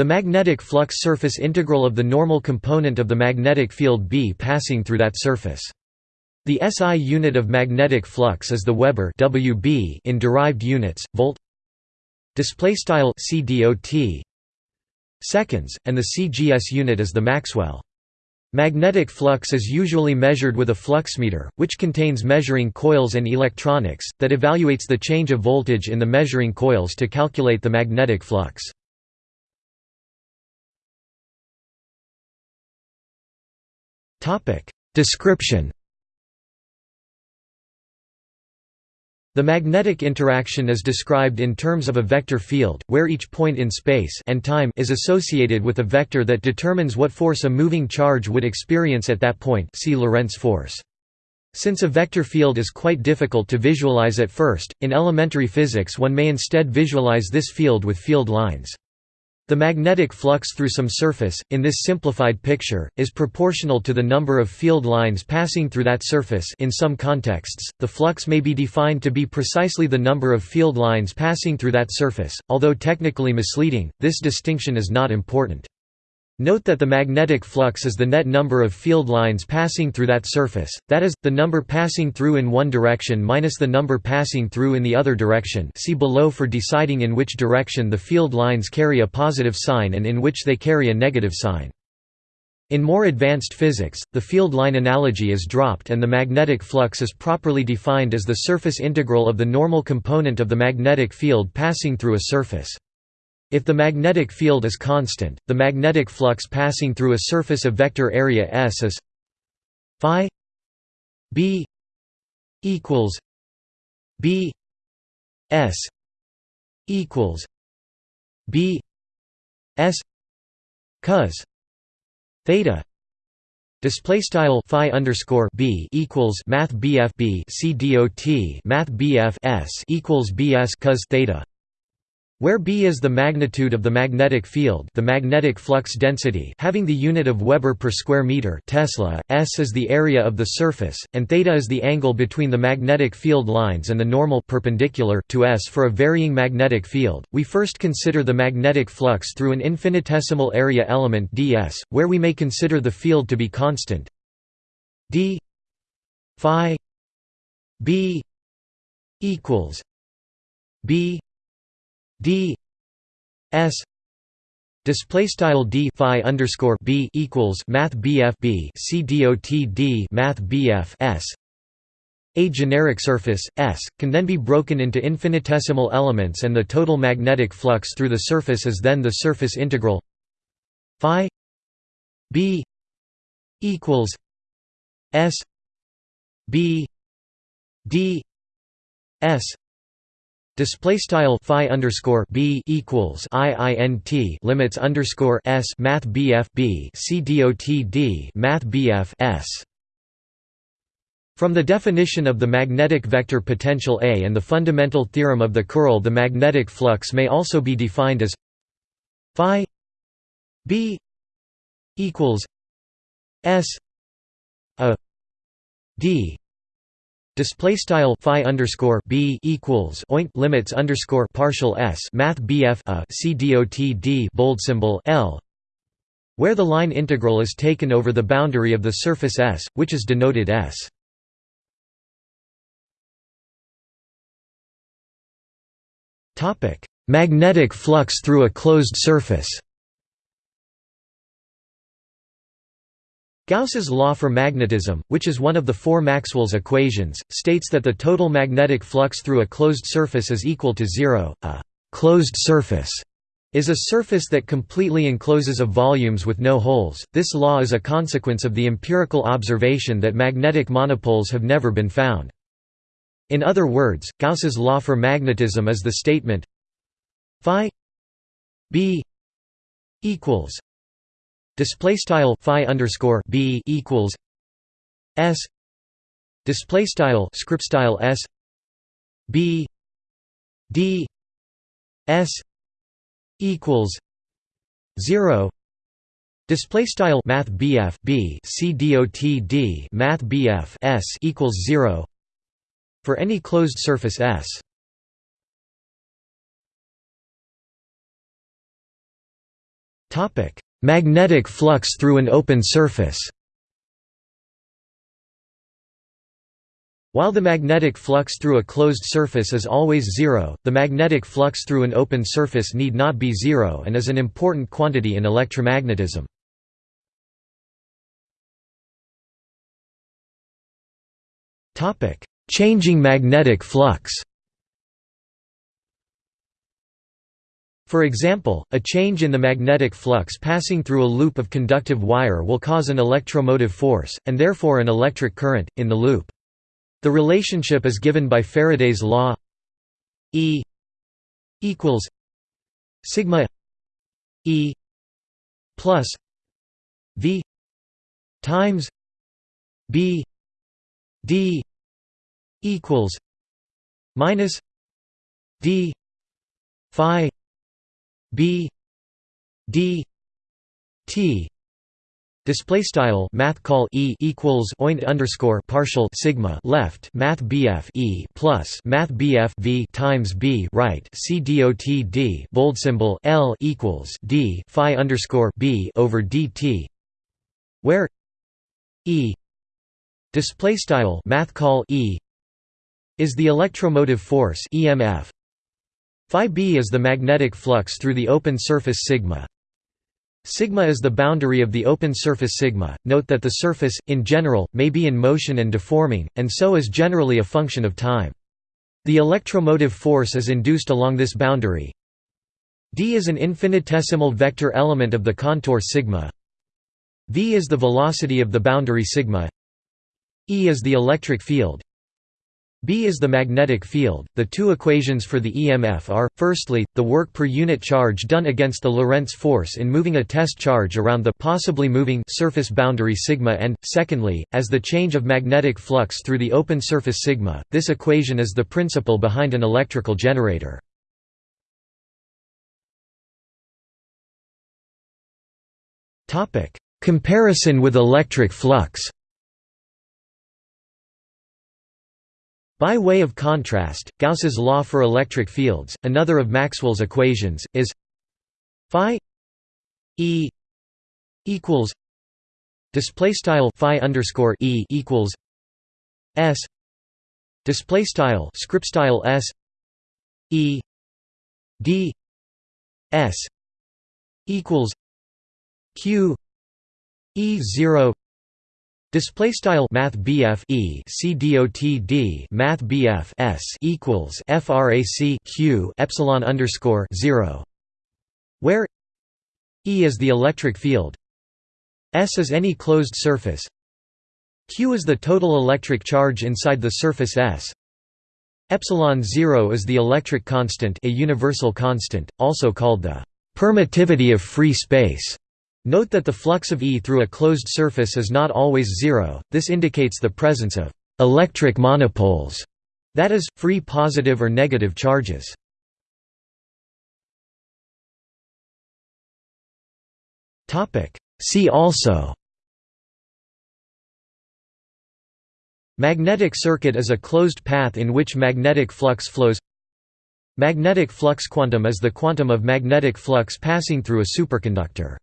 The magnetic flux surface integral of the normal component of the magnetic field B passing through that surface. The SI unit of magnetic flux is the Weber WB in derived units, volt display style CDOT seconds, and the CGS unit is the Maxwell. Magnetic flux is usually measured with a fluxmeter, which contains measuring coils and electronics, that evaluates the change of voltage in the measuring coils to calculate the magnetic flux. Description The magnetic interaction is described in terms of a vector field, where each point in space and time is associated with a vector that determines what force a moving charge would experience at that point see Lorentz force. Since a vector field is quite difficult to visualize at first, in elementary physics one may instead visualize this field with field lines. The magnetic flux through some surface, in this simplified picture, is proportional to the number of field lines passing through that surface in some contexts, the flux may be defined to be precisely the number of field lines passing through that surface, although technically misleading, this distinction is not important. Note that the magnetic flux is the net number of field lines passing through that surface, that is, the number passing through in one direction minus the number passing through in the other direction see below for deciding in which direction the field lines carry a positive sign and in which they carry a negative sign. In more advanced physics, the field line analogy is dropped and the magnetic flux is properly defined as the surface integral of the normal component of the magnetic field passing through a surface. If the magnetic field is constant, the magnetic flux passing through a surface of vector area S is phi b equals b s equals b s cos theta Display style phi underscore b equals math bf b c dot math bf s equals bs cos theta where B is the magnitude of the magnetic field the magnetic flux density having the unit of Weber per square meter Tesla, S is the area of the surface, and theta is the angle between the magnetic field lines and the normal perpendicular to S for a varying magnetic field, we first consider the magnetic flux through an infinitesimal area element ds, where we may consider the field to be constant. D phi b equals b d s display style d phi underscore b equals math bf b c math bf s. A generic surface s can then be broken into infinitesimal elements and the total magnetic flux through the surface is then the surface integral phi b equals s b d s Display style phi underscore b equals i i n t limits underscore s math bf b c math bf s. From the definition of the magnetic vector potential A and the fundamental theorem of the curl, the magnetic flux may also be defined as phi b equals s a d Display style phi underscore b equals oint limits underscore partial s math bf a c dot d bold symbol l, where the line integral is taken over the boundary of the surface S, which is denoted S. Topic: Magnetic flux through a closed surface. Gauss's law for magnetism, which is one of the four Maxwell's equations, states that the total magnetic flux through a closed surface is equal to zero. A «closed surface» is a surface that completely encloses a volumes with no holes. This law is a consequence of the empirical observation that magnetic monopoles have never been found. In other words, Gauss's law for magnetism is the statement phi b equals display style phi underscore b equals s display style script style s b d s equals 0 display style math bf b c dot d math bf s equals 0 for any closed surface s Magnetic flux through an open surface While the magnetic flux through a closed surface is always zero, the magnetic flux through an open surface need not be zero and is an important quantity in electromagnetism. Changing magnetic flux For example, a change in the magnetic flux passing through a loop of conductive wire will cause an electromotive force, and therefore an electric current, in the loop. The relationship is given by Faraday's law E equals sigma E plus V times B D equals minus D Phi B D T Display style math call e equals oint underscore partial sigma left math bf e plus math bf v times b right c dot d bold symbol l equals d phi underscore b over dt, where e display style math call e is the electromotive force EMF. Phi b is the magnetic flux through the open surface sigma Sigma is the boundary of the open surface sigma. Note that the surface, in general, may be in motion and deforming, and so is generally a function of time. The electromotive force is induced along this boundary. d is an infinitesimal vector element of the contour sigma. v is the velocity of the boundary sigma. E is the electric field. B is the magnetic field. The two equations for the EMF are, firstly, the work per unit charge done against the Lorentz force in moving a test charge around the possibly moving surface boundary sigma and, secondly, as the change of magnetic flux through the open surface sigma. This equation is the principle behind an electrical generator. Topic: Comparison with electric flux By way of contrast, Gauss's law for electric fields, another of Maxwell's equations, is phi e equals display style phi underscore e equals s display style script style s e d s equals q e 0 Display style Math BF E C D O T D Math BF S equals FRAC Q Epsilon underscore zero where E is the electric field S is any closed surface Q is the total electric charge inside the surface S Epsilon 0 is the electric constant a universal constant, also called the permittivity of free space. Note that the flux of E through a closed surface is not always zero, this indicates the presence of «electric monopoles», that is, free positive or negative charges. See also Magnetic circuit is a closed path in which magnetic flux flows. Magnetic flux quantum is the quantum of magnetic flux passing through a superconductor